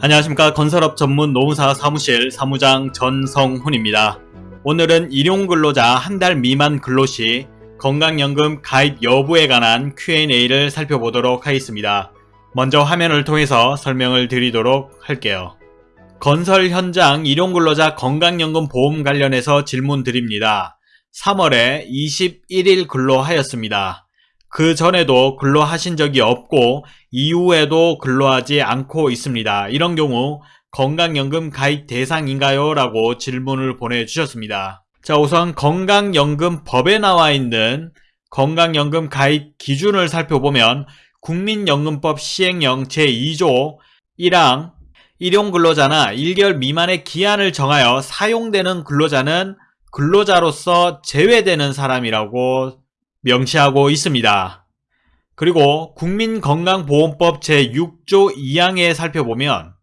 안녕하십니까 건설업 전문 노무사 사무실 사무장 전성훈입니다. 오늘은 일용근로자 한 달 미만 근로시 건강연금 가입 여부에 관한 Q&A를 살펴보도록 하겠습니다. 먼저 화면을 통해서 설명을 드리도록 할게요. 건설 현장 일용근로자 건강연금 보험 관련해서 질문 드립니다. 3월에 21일 근로하였습니다. 그 전에도 근로하신 적이 없고 이후에도 근로하지 않고 있습니다. 이런 경우 건강연금 가입 대상인가요? 라고 질문을 보내주셨습니다. 자 우선 건강연금 법에 나와 있는 건강연금 가입 기준을 살펴보면 국민연금법 시행령 제2조 1항 일용 근로자나 1개월 미만의 기한을 정하여 사용되는 근로자는 근로자로서 제외되는 사람이라고 명시하고 있습니다. 그리고 국민건강보험법 제6조 2항에 살펴보면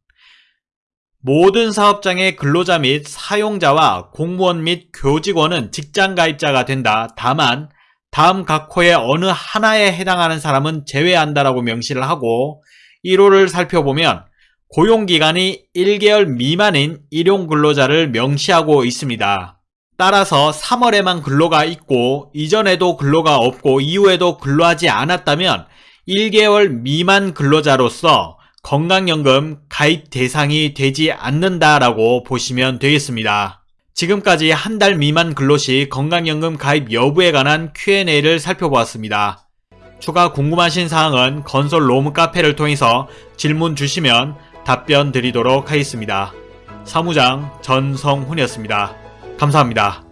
모든 사업장의 근로자 및 사용자와 공무원 및 교직원은 직장가입자가 된다. 다만 다음 각 호의 어느 하나에 해당하는 사람은 제외한다라고 명시를 하고 1호를 살펴보면 고용기간이 1개월 미만인 일용근로자를 명시하고 있습니다. 따라서 3월에만 근로가 있고 이전에도 근로가 없고 이후에도 근로하지 않았다면 1개월 미만 근로자로서 건강연금 가입 대상이 되지 않는다라고 보시면 되겠습니다. 지금까지 한 달 미만 근로시 건강연금 가입 여부에 관한 Q&A를 살펴보았습니다. 추가 궁금하신 사항은 건설 로무 카페를 통해서 질문 주시면 답변 드리도록 하겠습니다. 사무장 전성훈이었습니다. 감사합니다.